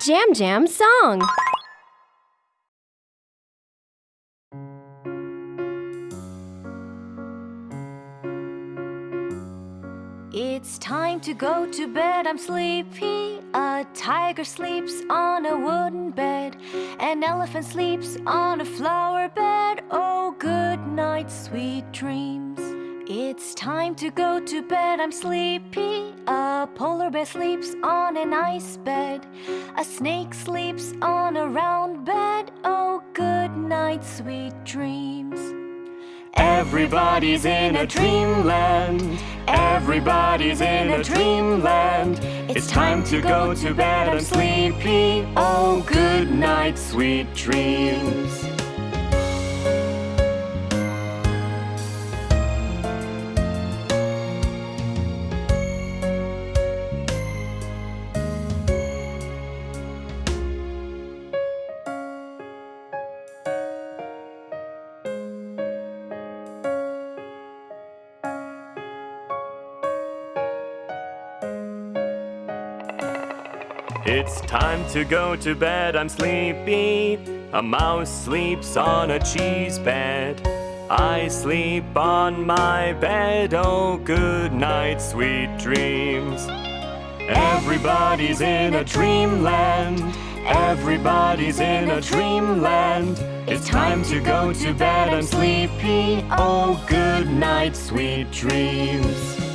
Jam Jam song. It's time to go to bed, I'm sleepy. A tiger sleeps on a wooden bed. An elephant sleeps on a flower bed. Oh, good night, sweet dreams. It's time to go to bed, I'm sleepy. A polar bear sleeps on an ice bed. A snake sleeps on a round bed. Oh, good night, sweet dreams. Everybody's in a dreamland. Everybody's in a dreamland. It's time to go to bed. I'm sleepy. Oh, good night, sweet dreams. It's time to go to bed, I'm sleepy. A mouse sleeps on a cheese bed. I sleep on my bed, oh good night, sweet dreams. Everybody's in a dreamland. Everybody's in a dreamland. It's time to go to bed, I'm sleepy. Oh good night, sweet dreams.